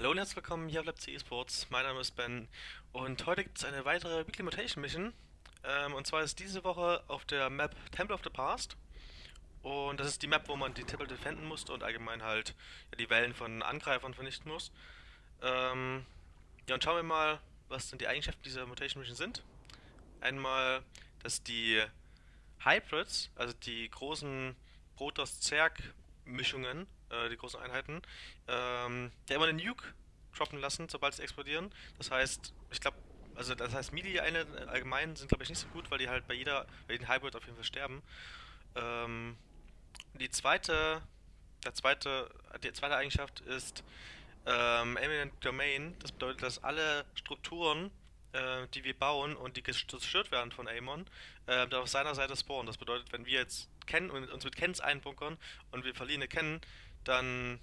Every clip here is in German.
Hallo und herzlich willkommen hier auf LabC Esports. Mein Name ist Ben und heute gibt es eine weitere Weekly Mutation Mission. Ähm, und zwar ist diese Woche auf der Map Temple of the Past. Und das ist die Map, wo man die Tempel defenden musste und allgemein halt ja, die Wellen von Angreifern vernichten muss. Ähm, ja, und schauen wir mal, was denn die Eigenschaften dieser Mutation Mission sind. Einmal, dass die Hybrids, also die großen Protoss-Zerg-Mischungen, äh, die großen Einheiten, ähm, der immer einen Nuke droppen lassen, sobald sie explodieren. Das heißt, ich glaube, also das heißt, Melee-Einheiten allgemein sind glaube ich nicht so gut, weil die halt bei jeder, bei jedem Hybrid auf jeden Fall sterben. Ähm, die zweite, der zweite, die zweite Eigenschaft ist ähm, Eminent Domain. Das bedeutet, dass alle Strukturen, äh, die wir bauen und die zerstört werden von Amon, äh, auf seiner Seite spawnen. Das bedeutet, wenn wir jetzt kennen uns mit Kens einbunkern und wir verlieren eine Ken, dann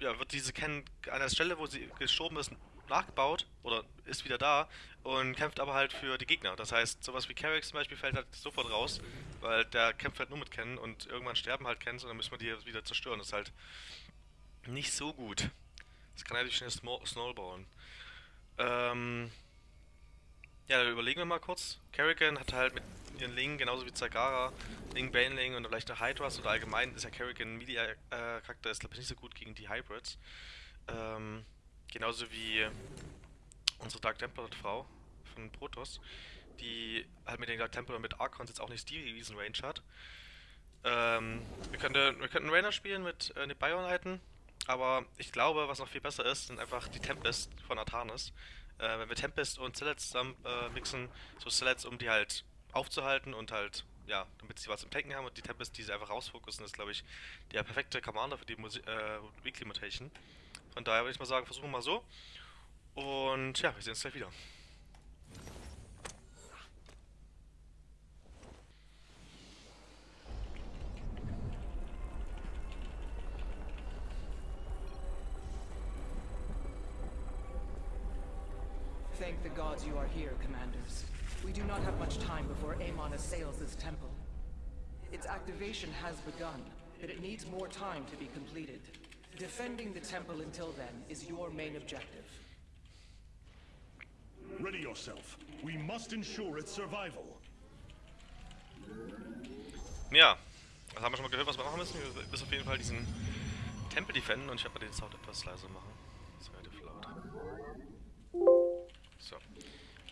ja, wird diese Ken an der Stelle, wo sie geschoben ist, nachgebaut oder ist wieder da und kämpft aber halt für die Gegner. Das heißt, sowas wie Carrick zum Beispiel fällt halt sofort raus, weil der kämpft halt nur mit Ken und irgendwann sterben halt Kens und dann müssen wir die wieder zerstören. Das ist halt nicht so gut. Das kann natürlich schnell snowballen. Ähm, ja, überlegen wir mal kurz. Kerrigan hat halt mit ihren Lingen, genauso wie Zagara, Ling, Baneling und vielleicht eine Hydras oder allgemein ist ja Kerrigan Media-Charakter, ist glaube ich nicht so gut gegen die Hybrids. Ähm, genauso wie unsere Dark Templar-Frau von Protoss, die halt mit den Dark Templar und mit Archons jetzt auch nicht die riesen Range hat. Ähm, wir, könnten, wir könnten Rainer spielen mit äh, den Bio-Einheiten, aber ich glaube, was noch viel besser ist, sind einfach die Tempest von Artanis. Äh, wenn wir Tempest und Zealots zusammen äh, mixen, so Zealots, um die halt aufzuhalten und halt, ja, damit sie was im Tanken haben und die Tempest, die sie einfach rausfokussen, ist, glaube ich, der perfekte Commander für die Musi äh, Weekly Mutation. Von daher würde ich mal sagen, versuchen wir mal so. Und ja, wir sehen uns gleich wieder. Thank the gods you are here, commanders. We do not have much time before Amon assails this temple. Its activation has begun, but it needs more time to be completed. Defending the temple until then is your main objective. Ready yourself. We must ensure its survival. Ja, das haben wir schon mal gehört, was wir machen müssen. Wir müssen auf jeden Fall diesen Tempel defenden und ich werde mal den Sound etwas leiser machen.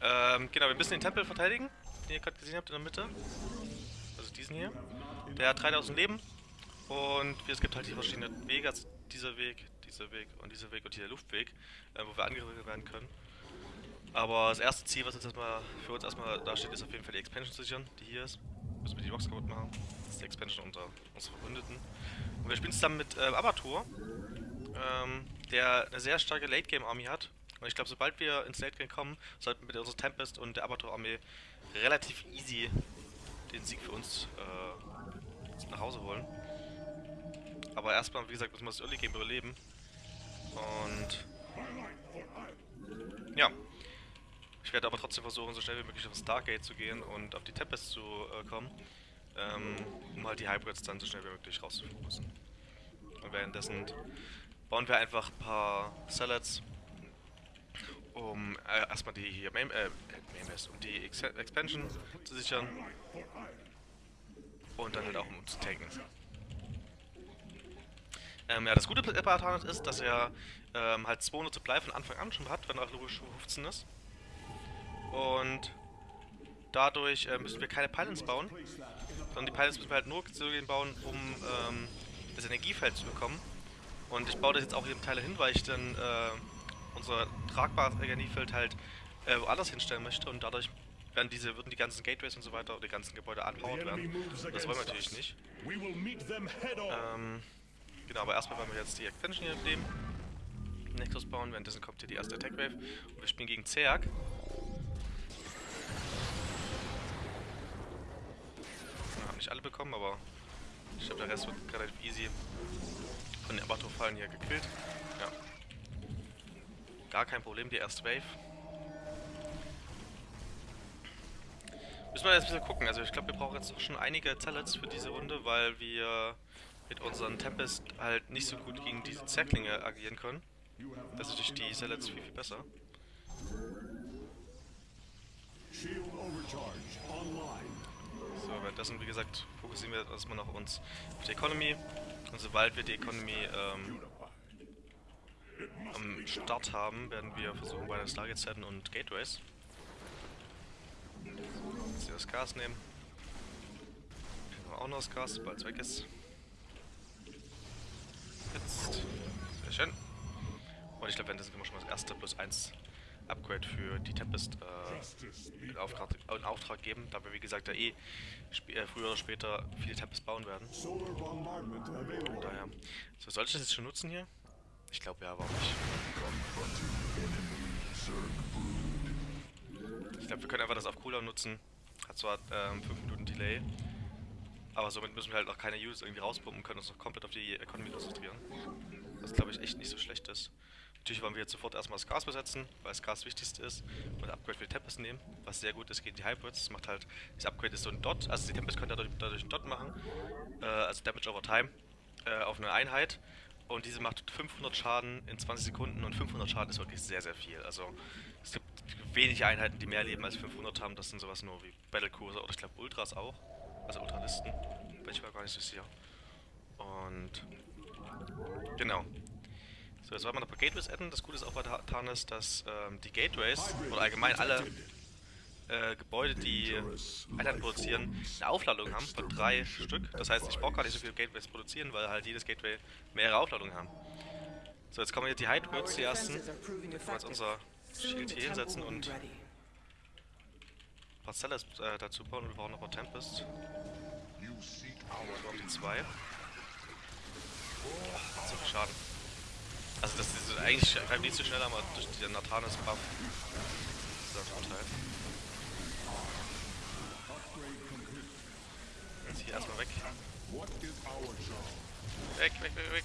Ähm, genau, wir müssen den Tempel verteidigen, den ihr gerade gesehen habt in der Mitte. Also diesen hier. Der hat 3000 Leben. Und es gibt halt die verschiedenen Wege, also dieser Weg, dieser Weg und dieser Weg und hier der Luftweg, äh, wo wir angegriffen werden können. Aber das erste Ziel, was jetzt erstmal für uns erstmal da steht, ist auf jeden Fall die Expansion zu sichern, die hier ist. Müssen wir die Box kaputt machen. Das ist die Expansion unter unseren Verbündeten. Und wir spielen zusammen mit äh, Abatur, ähm, der eine sehr starke Late-Game-Army hat. Und ich glaube, sobald wir ins Late-Game kommen, sollten wir mit unserer Tempest und der Abatur-Armee relativ easy den Sieg für uns äh, nach Hause holen. Aber erstmal, wie gesagt, müssen wir das Early Game überleben. Und ja. Ich werde aber trotzdem versuchen, so schnell wie möglich auf Stargate zu gehen und auf die Tempest zu äh, kommen. Ähm, um halt die Hybrids dann so schnell wie möglich rauszufokussen. Und währenddessen bauen wir einfach ein paar Salads, um äh, erstmal die hier Main, äh, Main um die Ex Expansion zu sichern. Und dann halt auch um zu tanken. Ähm, ja, das Gute bei Artanet ist, dass er ähm, halt 200 Supply von Anfang an schon hat, wenn er logisch 15 ist. Und dadurch äh, müssen wir keine Pylons bauen, sondern die Pylons müssen wir halt nur bauen, um ähm, das Energiefeld zu bekommen. Und ich baue das jetzt auch hier im Teil hin, weil ich dann äh, unser tragbares Energiefeld halt äh, woanders hinstellen möchte und dadurch werden diese, würden die ganzen Gateways und so weiter, die ganzen Gebäude unpowered werden. Das wollen wir natürlich nicht. Ähm, genau, aber erstmal wollen wir jetzt die Expansion hier nehmen. Nexus bauen, währenddessen kommt hier die erste Attack Wave und wir spielen gegen Zerg. Ja, nicht alle bekommen, aber ich glaube der Rest wird relativ easy von den Abato-Fallen hier gekillt. Ja. Gar kein Problem, die erste Wave. Müssen wir jetzt ein bisschen gucken. Also ich glaube, wir brauchen jetzt noch schon einige Zellets für diese Runde, weil wir mit unseren Tempest halt nicht so gut gegen diese Zerklinge agieren können. Das ist durch die Zealots viel, viel besser. So, währenddessen, wie gesagt, fokussieren wir erstmal noch uns auf die Economy. Und sobald wir die Economy ähm, am Start haben, werden wir versuchen, beide Stargates zu und Gateways. Jetzt hier das Gas nehmen. Nehmen wir auch noch das Gas, sobald es weg ist. Jetzt. Sehr schön. Und ich glaube, währenddessen können wir schon mal das erste plus 1 Upgrade für die Tempest äh, in, Auftrag, in Auftrag geben, da wir wie gesagt ja eh äh, früher oder später viele Tempest bauen werden. Available. Daher. So, soll ich das jetzt schon nutzen hier? Ich glaube ja, warum nicht? Ich glaube, wir können einfach das auf Cooldown nutzen. Hat zwar 5 Minuten Delay, aber somit müssen wir halt auch keine Use irgendwie rauspumpen, können uns noch komplett auf die Economy konzentrieren. Was glaube ich echt nicht so schlecht ist. Natürlich wollen wir jetzt sofort erstmal das Gas besetzen, weil das Gas das wichtigste ist und Upgrade für die Tempest nehmen, was sehr gut ist gegen die Hybrids. Das macht halt, das Upgrade ist so ein Dot, also die Tempest könnte dadurch, dadurch einen Dot machen, äh, also Damage over Time äh, auf eine Einheit und diese macht 500 Schaden in 20 Sekunden und 500 Schaden ist wirklich sehr, sehr viel. Also es gibt wenige Einheiten, die mehr Leben als 500 haben, das sind sowas nur wie Battlecruiser oder ich glaube Ultras auch, also Ultralisten, bin ich mir gar nicht so sicher. Und genau. So, jetzt wollen wir noch ein paar Gateways adden. Das Gute ist auch bei Ta- Tarnis, dass ähm, die Gateways oder allgemein alle äh, Gebäude, die Einheiten produzieren, eine Aufladung haben von drei Stück. Das heißt, ich brauche gar nicht so viele Gateways produzieren, weil halt jedes Gateway mehrere Aufladungen haben. So, jetzt kommen hier die Hydroids, die ersten. Können wir jetzt unser the hier hinsetzen und ein paar Cellars äh, dazu bauen und wir brauchen noch ein Tempest. You seek Wir brauchen die zwei. So viel Schaden. Also das ist eigentlich nicht so schnell, aber durch den Nathanes Buff ist das ein Vorteil. Jetzt hier erstmal weg. Weg, weg, weg, weg.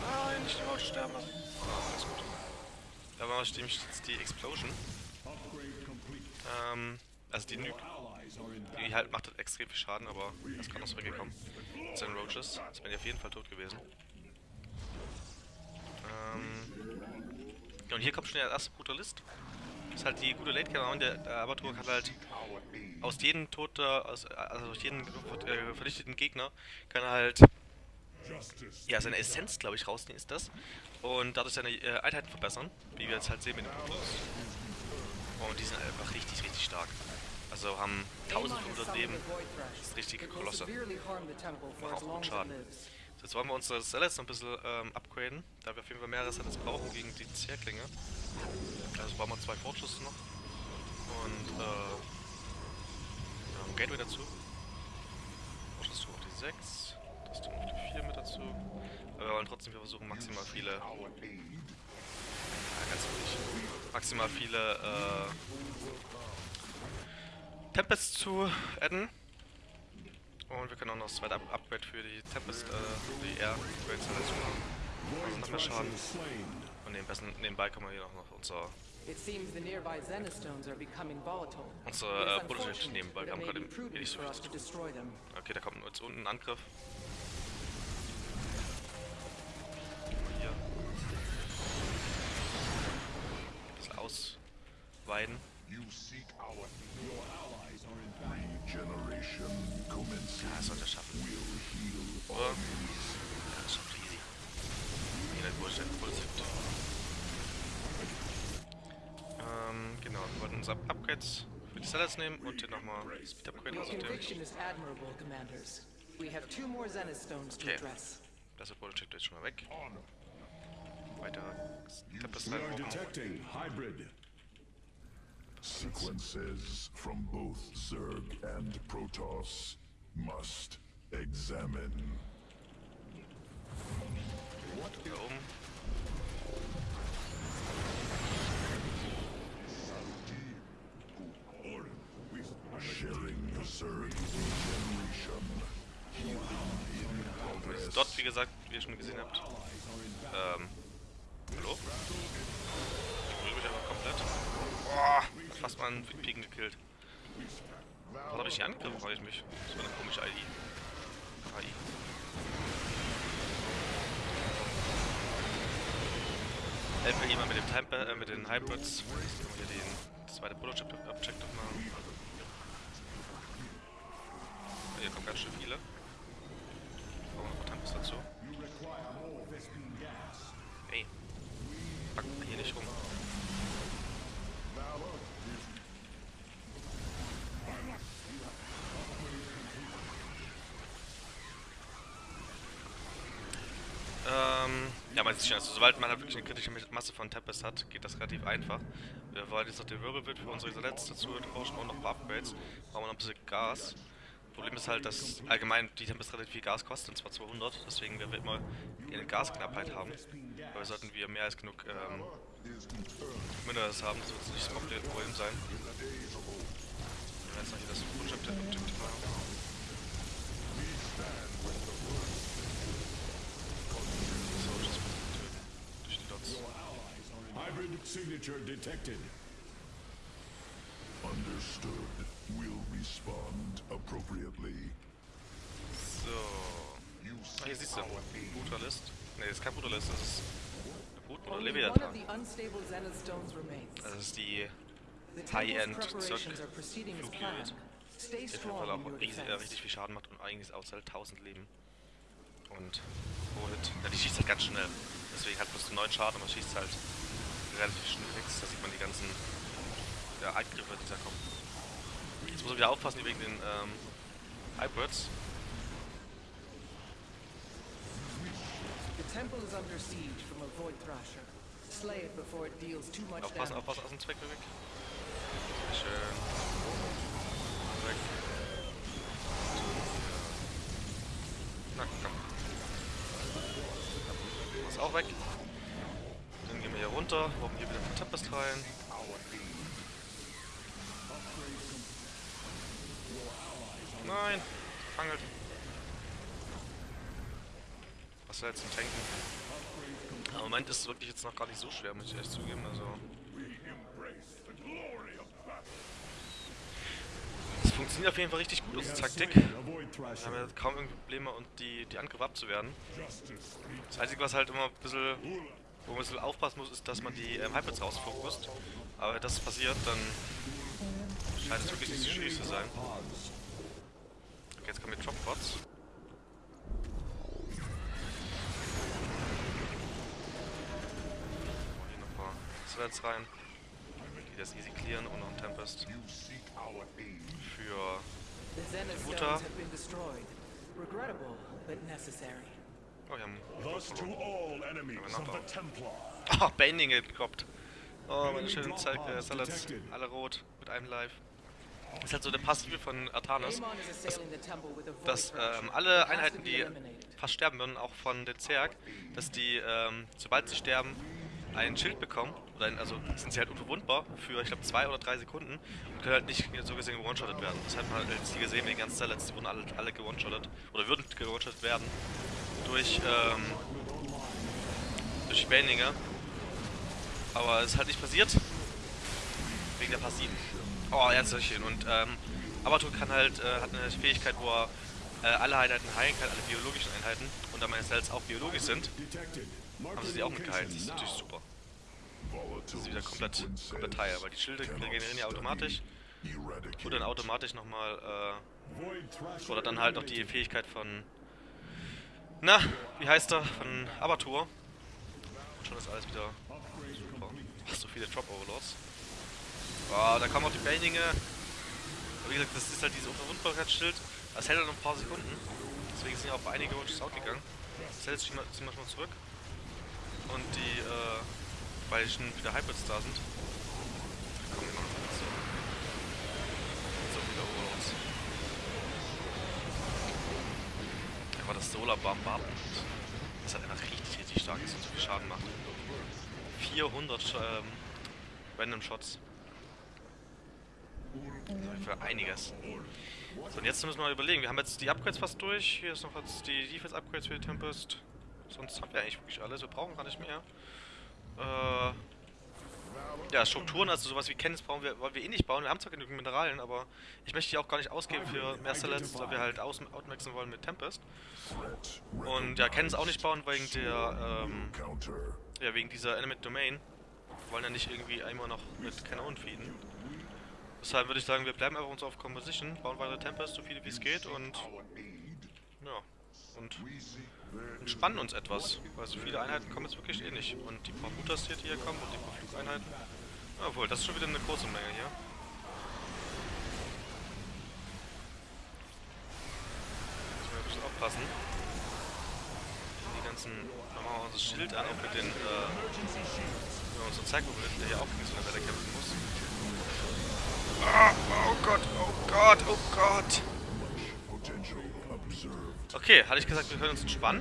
Nein, nicht die Maus sterben lassen. Alles gut. Da war nämlich jetzt die Explosion. Ähm, also die Nuke, die halt macht halt extrem viel Schaden, aber er ist gerade noch zurückgekommen. Mit seinen Roaches. Wären die auf jeden Fall tot gewesen. Ähm, ja, und hier kommt schon der erste Brutalist. Das ist halt die gute Late Game, der, der Abatur kann halt aus jedem toter, aus, also aus jedem äh, vernichteten Gegner, kann halt ja, seine Essenz, glaube ich, rausnehmen ist das. Und dadurch seine äh, Einheiten verbessern, wie wir jetzt halt sehen mit dem Brutus. Und die sind einfach richtig, richtig stark. Also haben Amon has 1500 summoned Leben. Das ist richtig It will Kolosse. Machen auch gut Schaden. Jetzt wollen wir unsere Zealots noch ein bisschen ähm, upgraden, da wir auf jeden Fall mehrere Zealots brauchen gegen die Zerklinge. Also brauchen wir zwei Fortschüsse noch. Und äh, ja, Gateway dazu. Fortschüsse auf die 6. Das tun wir auf die 4 mit dazu. Aber wir wollen trotzdem hier versuchen, maximal viele. Ja, ganz ruhig. Maximal viele äh, Tempests zu adden. Und wir können auch noch das zweite Up Upgrade für die Tempest, äh, für die Air Upgrades dazu machen. Also noch mehr Schaden. Und nebenbei, nebenbei können wir hier noch unser, It seems the nearby Zenistones are becoming volatile. unsere äh, unfortunate, nebenbei. Wir haben gerade eh nicht so viel zu tun. Okay, da kommt jetzt unten ein Angriff. Mal Hier. Ein bisschen ausweiden. You seek our Ja, das sollte er schaffen. Oder? Ja, das schafft easy. Jeder Bullshit, Bullshit. Ähm, genau, wir wollten uns Up Upgrades für die Sellers nehmen und hier nochmal Speed Upgrade Zenistones to Okay. address. Das ist Bullshit jetzt schon mal weg. Weitere Tempest We are reinbrauchen. detecting hybrid. Sequences from both Zerg and Protoss must examine. Da oben. Sharing Zerg regeneration. Und jetzt dort, wie gesagt, wie ihr schon gesehen habt. Ähm. Hallo? Ich berühre mich einfach komplett. Boah, fast mal einen Piken gekillt. Was habe ich nicht angegriffen, frage ich mich. Das war eine komische ID. KI. Helfen wir jemand mit dem Time äh, mit den Hybrids. Hier den das zweite Prototyp Object noch machen. Oh, hier kommen ganz schön viele. Brauchen wir noch Tempest dazu. Ey. Pack mal hier nicht rum. Ähm, ja, man sieht schon, also sobald man halt wirklich eine kritische Masse von Tempest hat, geht das relativ einfach. Wir wollen jetzt noch den Wirbelwind für unsere Isolets dazu erforschen und noch ein paar Upgrades. Brauchen wir noch ein bisschen Gas. Problem ist halt, dass allgemein die Tempest relativ viel Gas kostet, und zwar 200. Deswegen werden wir immer eine Gasknappheit haben. Aber wir sollten wir mehr als genug ähm, Minerals haben, das wird nicht das Problem sein. Jetzt noch hier das Objective machen. So, das durch die Dots. Hybrid signature detected. Understood. We'll respond appropriately. So. Ah, hier siehst du. Brutalist. Ne, das ist kein Brutalist, das ist eine Brut oder Leviathan. Das ist die High-End preparations Zirk are proceeding as Flug planned. Stay Die auf jeden Fall in auch äh, defense. richtig viel Schaden macht und eigentlich ist halt 1000 Leben. Und Pro-Hit. Ja, die schießt halt ganz schnell. Deswegen hat bloß 9 Schaden, aber schießt halt relativ schnell fix. Da sieht man die ganzen ja, Angriffe, die da kommen. Jetzt muss man wieder aufpassen wegen den ähm, Hybrids. The temple is under siege from a Void Thrasher. Slay it before it deals too much Aufpassen, aufpassen, aus dem Zweck weg. Sehr schön. Weg. Na komm. Ist auch weg. Wir hier runter, brauchen hier wieder ein Tempest rein. Nein, fangelt. Was soll jetzt ein Tanken? Im Moment ist es wirklich jetzt noch gar nicht so schwer, muss ich echt zugeben. Also. Es funktioniert auf jeden Fall richtig gut, unsere Taktik. Wir haben ja kaum irgendwie Probleme und die, die Angriffe abzuwehren. Das Einzige, was halt immer ein bisschen, wo man ein bisschen aufpassen muss, ist, dass man die ähm, Hybrids rausfokust. Aber wenn das passiert, dann scheint es wirklich nicht so schwierig zu sein. Okay, jetzt kommen hier Dropbots. Hier noch ein paar Sleds rein, die das easy clearen und noch ein Tempest für Mutter. Regrettable, but necessary. Oh, wir haben. Oh, Bending gedroppt. Oh, meine schönen Zeit äh, Salads. Alle rot mit einem Live. Das ist halt so eine Passive von Artanis, Amon is assailing the temple with a Void dass Thrasher. ähm, alle Einheiten, die fast sterben würden, auch von den Zerg, dass die, ähm, sobald sie sterben, ein Schild bekommen. Oder ein, also sind sie halt unverwundbar für, ich glaube, zwei oder drei Sekunden und können halt nicht so gesehen gewone-shottet werden. Das hat man halt jetzt hier gesehen, die ganzen Salads, die wurden alle, alle gewone-shottet. Oder würden gewone-shottet werden. Durch, ähm, durch Banninger. Aber es ist halt nicht passiert. Wegen der Passiven. Oh, schön. Und ähm, Abatur kann halt, äh, hat eine Fähigkeit, wo er äh, alle Einheiten heilen kann, alle biologischen Einheiten. Und da meine Cells auch biologisch sind. Haben sie die auch mitgeheilt. Das ist natürlich super. Das ist wieder komplett, komplett heil, weil die Schilde regenerieren ja automatisch. Und dann automatisch nochmal, äh, oder dann halt noch die Fähigkeit von, na, wie heißt er, von Abatur. Und schon ist alles wieder super. Ach, so viele Drop Overlords. Oh, da kommen auch die Baninge. Aber wie gesagt, das ist halt dieses Unverwundbarkeitsschild. Das hält halt noch ein paar Sekunden. Deswegen sind ja auch einige Wunsch outgegangen. Das hält ziehen wir ziehen wir schon mal zurück. Und die, äh, weil schon wieder Hybrids da sind. Kommen wir noch so. So viele Overlords. Aber das Solar Bombardment, das hat einfach richtig, richtig stark ist und so viel Schaden macht. 400 Sch- ähm, Random Shots. Für einiges. So, und jetzt müssen wir mal überlegen. Wir haben jetzt die Upgrades fast durch. Hier ist noch jetzt die Defense Upgrades für die Tempest. Sonst haben wir eigentlich wirklich alles. Wir brauchen gar nicht mehr. Äh, ja, Strukturen, also sowas wie Kenntnis brauchen wir, wollen wir eh nicht bauen. Wir haben zwar genügend Mineralien, aber ich möchte die auch gar nicht ausgeben für mehr Satellites, weil wir halt aus outmaxen wollen mit Tempest. Und ja, Kenntnis auch nicht bauen wegen der, ähm, ja, wegen dieser Element Domain. Wir wollen ja nicht irgendwie einmal noch mit Kanonen feeden. Deshalb würde ich sagen, wir bleiben einfach uns auf Composition, bauen weitere Tempest, so viele wie es geht und ja, und entspannen uns etwas, weil so viele Einheiten kommen jetzt wirklich eh nicht. Und die paar Mutas die hier kommen und die paar Flugeinheiten. Obwohl, das ist schon wieder eine große Menge hier. Müssen wir ein bisschen aufpassen. Die ganzen, machen wir unser Schild an, auch mit den, äh, mit unserem Zeitgewinn, der hier auch gegen so eine Welle kämpfen muss. Ah, oh Gott, oh Gott, oh Gott. Okay, hatte ich gesagt, wir können uns entspannen.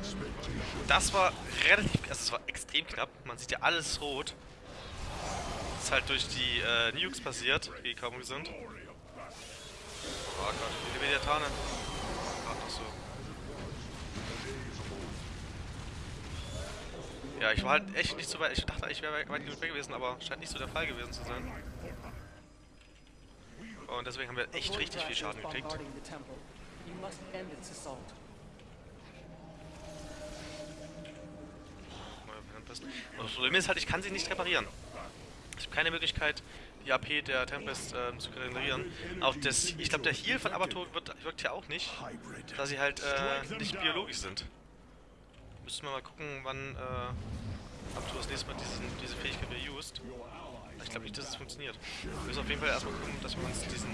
Das war relativ, also es war extrem knapp. Man sieht ja alles rot. Das ist halt durch die äh, Nukes passiert, die kaum sind. Oh Gott, viele Mediatane. Ach, doch so. Ja, ich war halt echt nicht so weit. Ich dachte, ich wäre weit genug weg gewesen, aber scheint nicht so der Fall gewesen zu sein. Und deswegen haben wir echt richtig viel Schaden gekriegt. You must end its assault. Und das Problem ist halt, ich kann sie nicht reparieren. Ich habe keine Möglichkeit, die AP der Tempest ähm, zu regenerieren. Auch das, ich glaube, der Heal von Abator wird, wirkt ja auch nicht, da sie halt äh, nicht biologisch sind. Müssen wir mal gucken, wann äh, Abator das nächste Mal diesen, diese Fähigkeit wieder used. Ich glaube nicht, dass es funktioniert. Wir müssen auf jeden Fall erstmal gucken, dass wir uns diesen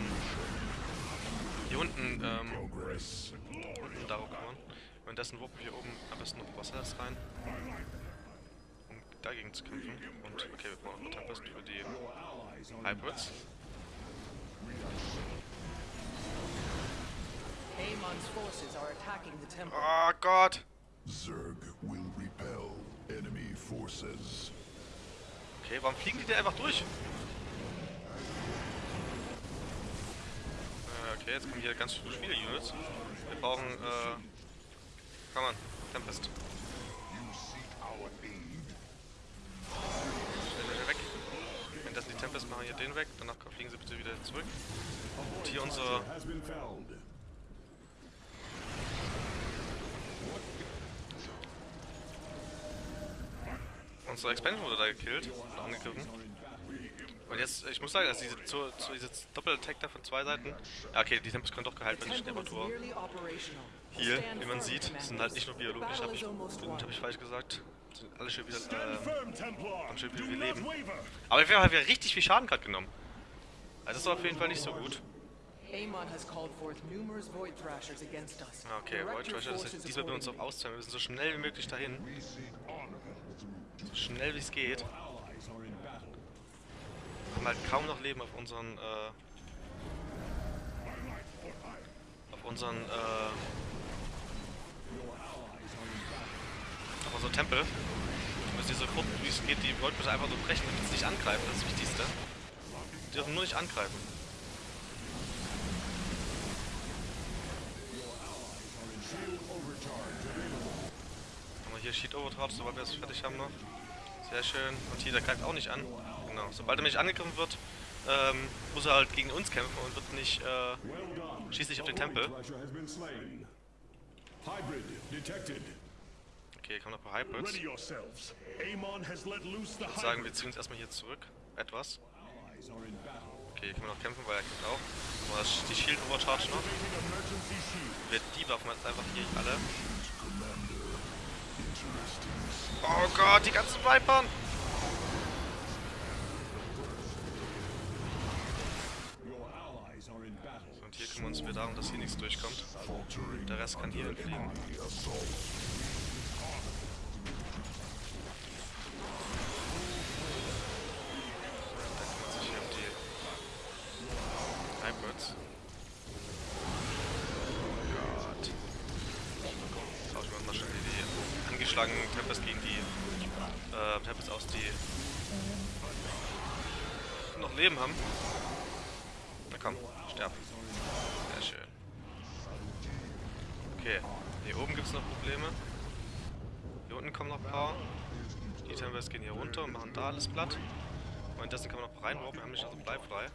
hier unten ähm, unten darum kümmern. Währenddessen wuppen wir hier oben am besten noch Wasser rein. Dagegen zu kämpfen. Und okay, wir brauchen noch Tempest für die Hybrids. Oh Gott! Zerg will repel enemy forces. Okay, warum fliegen die denn einfach durch? Äh, okay, jetzt kommen hier ganz viele Spiele-Units. Wir brauchen, äh... Komm on, Tempest. Tempest machen hier den weg, danach fliegen sie bitte wieder zurück. Und hier unser... Unsere Expansion wurde da gekillt und angegriffen. Und jetzt, ich muss sagen, also diese, zu, zu, diese Doppel-Attack da von zwei Seiten. Ja, okay, die Tempest können doch geheilt werden durch Temperatur. Hier, wie man sieht, sind halt nicht nur biologisch, habe ich, hab ich falsch gesagt. Sind alle schon wieder, ähm, Templar. schön, wie Do wir not leben. aber wir haben halt wieder richtig viel Schaden gerade genommen. Also das ist auf jeden Fall nicht so gut. Amon has called forth numerous Void Thrashers against us. Okay, Void Thrasher, das forces heißt, diesmal wir uns auf auszahlen. Wir müssen so schnell wie möglich dahin. So schnell wie es geht. Battle. haben halt kaum noch Leben auf unseren, äh, auf unseren, äh, auf unseren Tempel. Wir müssen diese Gruppen, wie es geht, die bitte einfach nur brechen, damit sie nicht angreifen, das ist das Wichtigste. Die dürfen nur nicht angreifen. Haben wir hier Sheet Overcharge, sobald wir es fertig haben noch. Sehr schön. Und hier, der greift auch nicht an. Genau. Sobald er nicht angegriffen wird, ähm, muss er halt gegen uns kämpfen und wird nicht, äh, schießt nicht auf den Tempel. Hybrid detected. Okay, kommen noch ein paar Hybrids. Ich sagen, wir ziehen uns erstmal hier zurück. Etwas. Okay, hier können wir noch kämpfen, weil er kämpft auch. Aber die Shield Overcharge noch. Wir debuffen jetzt einfach hier alle. Oh Gott, die ganzen Vipern! Und hier kümmern wir uns darum, dass hier nichts durchkommt. Der Rest kann hier entfliegen. enemy assault. Da kümmert sich hier um die Hybrids. Oh Gott. Tauschen wir mal schnell die angeschlagenen Tempest gegen die äh, Tempest aus, die noch Leben haben. Na komm, sterb. Sehr schön. Okay, hier oben gibt es noch Probleme. Hier unten kommen noch ein paar. Die Tempest gehen hier runter und machen da alles platt. Und das kann man noch reinwarpen, wir haben nicht also bleib frei.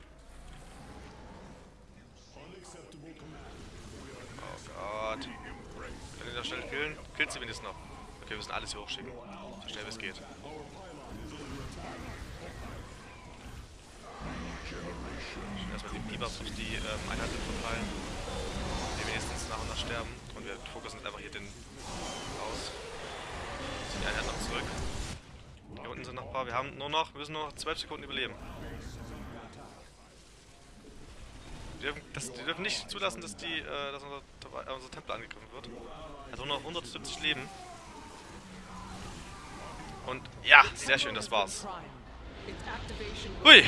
Oh Gott. Können die noch schnell killen? Killt sie wenigstens noch. Okay, wir müssen alles hier hochschicken. So schnell wie es geht. Erstmal die Debuffs und die ähm, Einheiten verteilen. Die wenigstens nach und nach sterben. Und wir fokussen einfach hier den aus. Ziehen die Einheiten noch zurück. Hier unten sind noch ein paar. Wir haben nur noch, wir müssen nur noch 12 Sekunden überleben. Wir dürfen, das, die dürfen nicht zulassen, dass, die, äh, dass unser, äh, unser Tempel angegriffen wird. Hat nur noch 170 Leben. Und ja, sehr schön, das war's. Hui.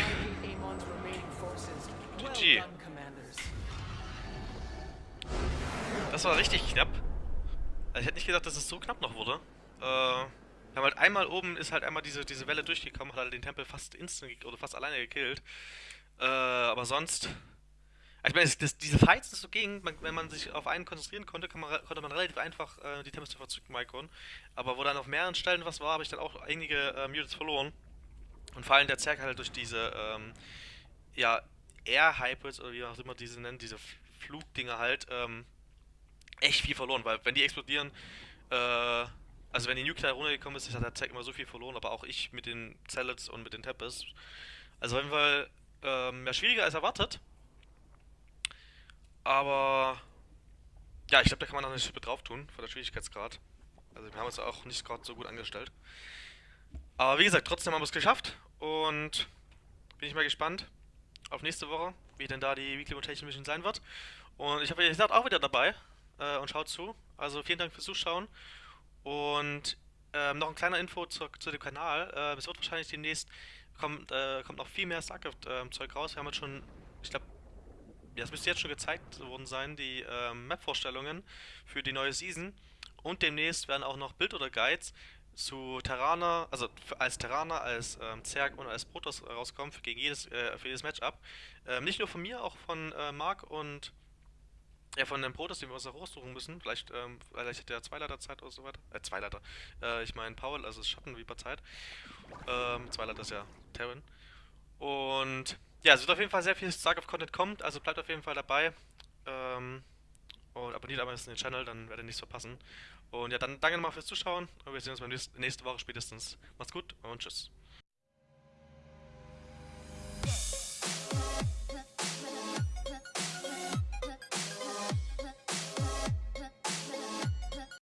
GG. Das war richtig knapp. Also ich hätte nicht gedacht, dass es so knapp noch wurde. Äh, wir haben halt einmal oben ist halt einmal diese, diese Welle durchgekommen, hat halt den Tempel fast instant oder fast alleine gekillt. Äh, aber sonst. Ich meine, das, diese Fights, das so ging, man, wenn man sich auf einen konzentrieren konnte, man, konnte man relativ einfach äh, die Tempest zurückmikron. Aber wo dann auf mehreren Stellen was war, habe ich dann auch einige äh, Mutants verloren. Und vor allem der Zerg halt durch diese, ähm, ja, Air Hybrids oder wie auch immer diese nennen, diese Flugdinger halt, ähm, echt viel verloren, weil wenn die explodieren, äh, also wenn die Nuke runtergekommen ist, hat der Zack immer so viel verloren, aber auch ich mit den Zellets und mit den Tempest. Also auf jeden Fall ähm, ja, schwieriger als erwartet. Aber ja, ich glaube, da kann man noch eine Schippe drauf tun, von der Schwierigkeitsgrad. Also wir haben es auch nicht gerade so gut angestellt. Aber wie gesagt, trotzdem haben wir es geschafft und bin ich mal gespannt auf nächste Woche, wie denn da die Weekly Rotation Mission sein wird. Und ich habe wie gesagt auch wieder dabei äh, und schaut zu. Also vielen Dank fürs Zuschauen. Und ähm, noch ein kleiner Info zu, zu dem Kanal. Äh, es wird wahrscheinlich demnächst kommt, äh, kommt noch viel mehr StarCraft-Zeug raus. Wir haben jetzt schon, ich glaube, ja, es müsste jetzt schon gezeigt worden sein, die ähm, Map-Vorstellungen für die neue Season. Und demnächst werden auch noch Bild oder Guides zu Terraner, also als Terraner, als ähm, Zerg und als Protoss rauskommen für gegen jedes, äh, für jedes Matchup. Ähm, nicht nur von mir, auch von äh, Marc und ja, von dem Protoss, den wir uns noch raussuchen müssen. Vielleicht, ähm, vielleicht hat der Zweileiter Zeit oder so weiter. Äh, Zweileiter. Äh, ich meine Paul, also das Schattenreaper Zeit. Ähm, Zweileiter ist ja Terran. Und ja, es wird auf jeden Fall sehr viel StarCraft-Content kommt, also bleibt auf jeden Fall dabei. Ähm, und abonniert am besten den Channel, dann werdet ihr nichts verpassen. Und ja, dann danke nochmal fürs Zuschauen und wir sehen uns nächsten, nächste Woche spätestens. Macht's gut und tschüss.